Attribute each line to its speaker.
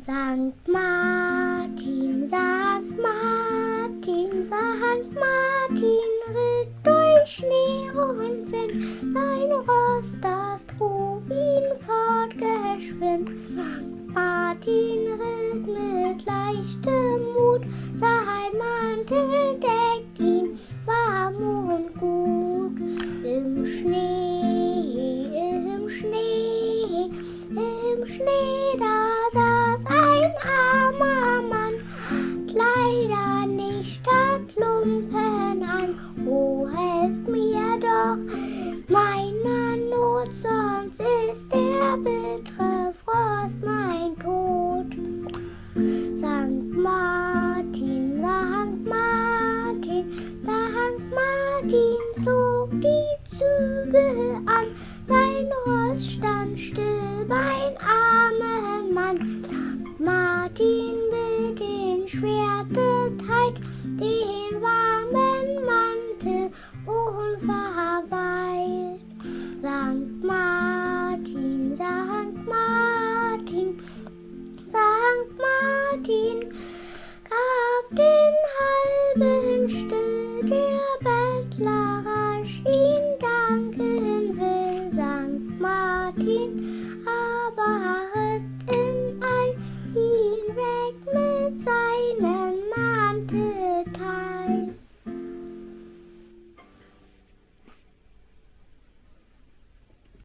Speaker 1: Sankt Martin, Sankt Martin, Sankt Martin ritt durch Schnee und Wind, sein Ross, das trug ihn fortgeschwind. Sankt Martin ritt mit leichtem Mut, sein Mantel deckt ihn warm und gut. Im Schnee, im Schnee, im Schnee, da doch meiner Not, sonst ist der bittere Frost mein Tod. Sankt Martin, Sankt Martin, Sankt Martin zog die Zügel an. Sein Ross stand still, mein armer Mann. Sankt Martin mit den Schwerte teilt den warmen wünschte der Bettler rasch ihn Danke Will St. Martin, aber ritt im Ei ihn weg mit seinen Mantelteil.